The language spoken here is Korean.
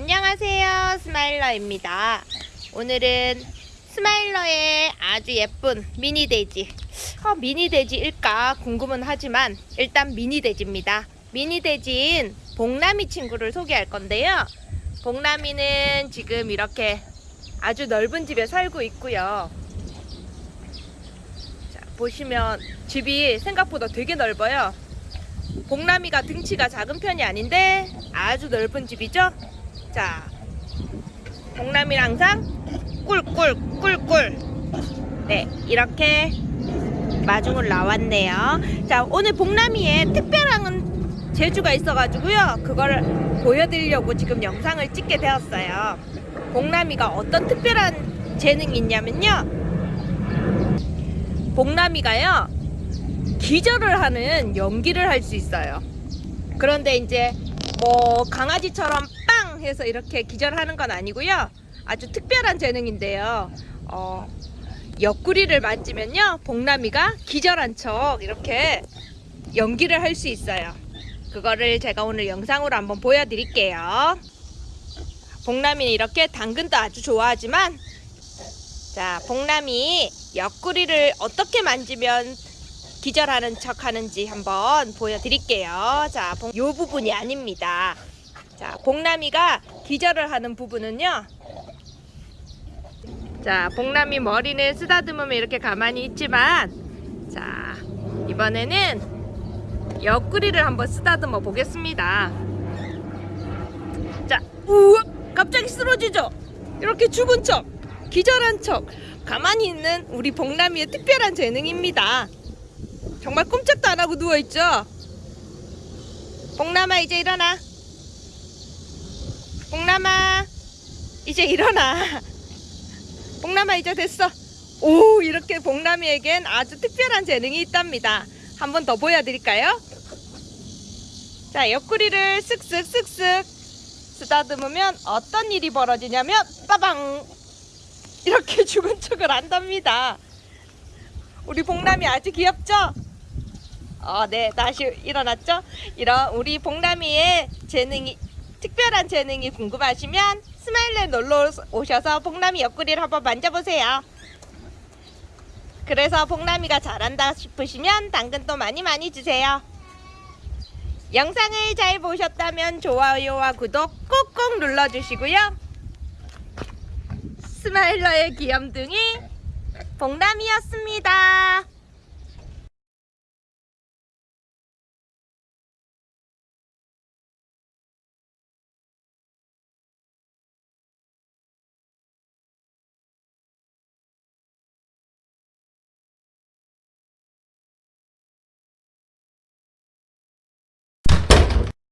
안녕하세요 스마일러입니다. 오늘은 스마일러의 아주 예쁜 미니 돼지. 어, 미니 돼지일까 궁금은 하지만 일단 미니 돼지입니다. 미니 돼지인 복남이 친구를 소개할 건데요. 복남이는 지금 이렇게 아주 넓은 집에 살고 있고요. 자, 보시면 집이 생각보다 되게 넓어요. 복남이가 등치가 작은 편이 아닌데 아주 넓은 집이죠 자, 복남이는 항상 꿀꿀 꿀꿀. 네 이렇게 마중을 나왔네요. 자 오늘 복남이의 특별한 재주가 있어가지고요. 그걸 보여드리려고 지금 영상을 찍게 되었어요. 복남이가 어떤 특별한 재능이 있냐면요. 복남이가요 기절을 하는 연기를 할 수 있어요. 그런데 이제 뭐 강아지처럼 빵 해서 이렇게 기절하는 건 아니고요 아주 특별한 재능인데요 어, 옆구리를 만지면요 복남이가 기절한 척 이렇게 연기를 할 수 있어요 그거를 제가 오늘 영상으로 한번 보여드릴게요 복남이는 이렇게 당근도 아주 좋아하지만 자 복남이 옆구리를 어떻게 만지면 기절하는 척 하는지 한번 보여드릴게요. 자, 이 부분이 아닙니다. 자, 복남이가 기절을 하는 부분은요. 자, 복남이 머리는 쓰다듬으면 이렇게 가만히 있지만, 자, 이번에는 옆구리를 한번 쓰다듬어 보겠습니다. 자, 우와! 갑자기 쓰러지죠? 이렇게 죽은 척, 기절한 척, 가만히 있는 우리 복남이의 특별한 재능입니다. 정말 꼼짝도 안 하고 누워있죠? 복남아 이제 일어나 복남아 이제 일어나 복남아 이제 됐어 오 이렇게 복남이에겐 아주 특별한 재능이 있답니다 한 번 더 보여드릴까요? 자 옆구리를 쓱쓱 쓱쓱 쓰다듬으면 어떤 일이 벌어지냐면 빠방 이렇게 죽은 척을 한답니다 우리 복남이 아주 귀엽죠? 어, 네, 다시 일어났죠? 이런 우리 복남이의 재능이 특별한 재능이 궁금하시면 스마일에 놀러 오셔서 복남이 옆구리를 한번 만져보세요. 그래서 복남이가 잘한다 싶으시면 당근도 많이 많이 주세요. 영상을 잘 보셨다면 좋아요와 구독 꼭꼭 눌러주시고요. 스마일러의 귀염둥이 복남이었습니다.